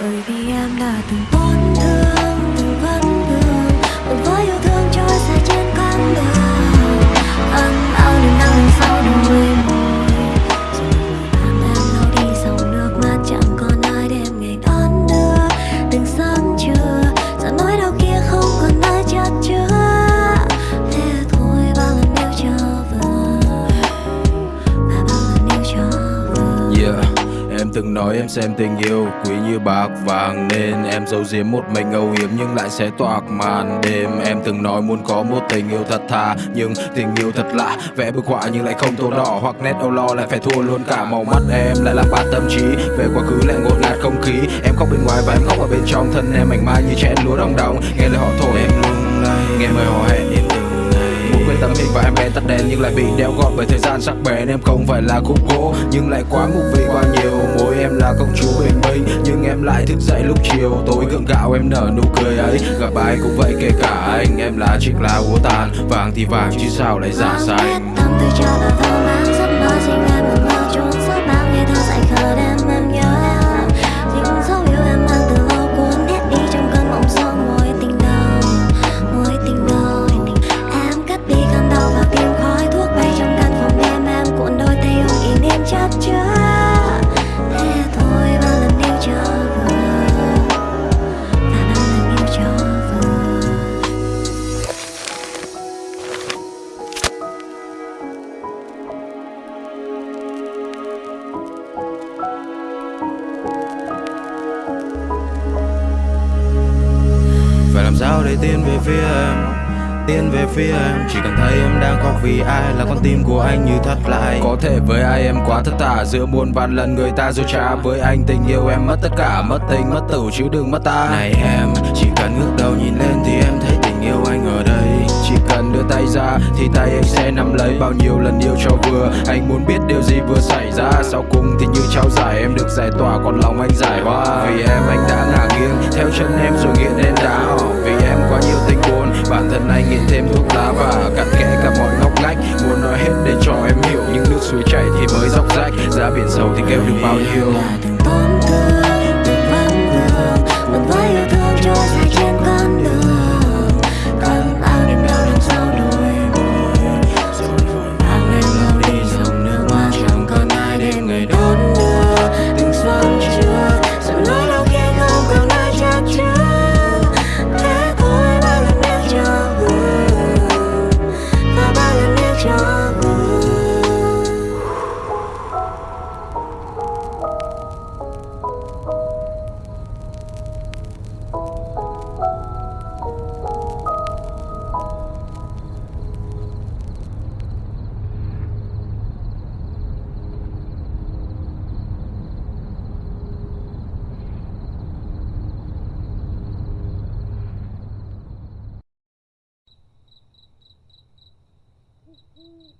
bởi I'm not the one từng nói em xem tình yêu quý như bạc vàng, Nên em giấu giếm một mình âu yếm nhưng lại sẽ toạc màn đêm. Em từng nói muốn có một tình yêu thật thà, Nhưng tình yêu thật lạ. Vẽ bức họa nhưng lại không tô đỏ, Hoặc nét âu lo lại phải thua luôn cả màu mắt em. Lại làm bát tâm trí, Về quá khứ lại ngột ngạt không khí. Em khóc bên ngoài và em khóc ở bên trong Thân em, mảnh mai như chén lúa đông đóng Nghe lời họ thổi em lung lay, Nghe lời họ hẹn em hình và em bèn tắt đèn Nhưng lại bị đeo gọn bởi thời gian sắc bén. Em không phải là khúc gỗ Nhưng lại quá ngục vì quá nhiều. Môi em là công chúa bình minh Nhưng em lại thức dậy lúc chiều. Tối gượng gạo em nở nụ cười ấy. Gặp ai cũng vậy kể cả anh. Em là chiếc lá úa tàn Vàng thì vàng chứ sao lại giả xanh làm sao để tiến về phía em? Tiến về phía em Chỉ cần thấy em đang khóc vì ai Là con tim của anh như thắt lại Có thể với ai em quá thất tả Giữa muôn vàn lần người ta dối trá. Với anh tình yêu em mất tất cả Mất tình mất tử chứ đừng mất ta. Này em Chỉ cần ngước đầu nhìn lên thì em thấy tình yêu anh ở đây. Chỉ cần đưa tay ra Thì tay anh sẽ nắm lấy. Bao nhiêu lần yêu cho vừa Anh muốn biết điều gì vừa xảy ra. Sau cùng thì như trao giải Em được giải tỏa còn lòng anh giải hoa Vì em anh đã ngả nghiêng Theo chân em rồi nghiện lên đá thì kêu Mm-hmm.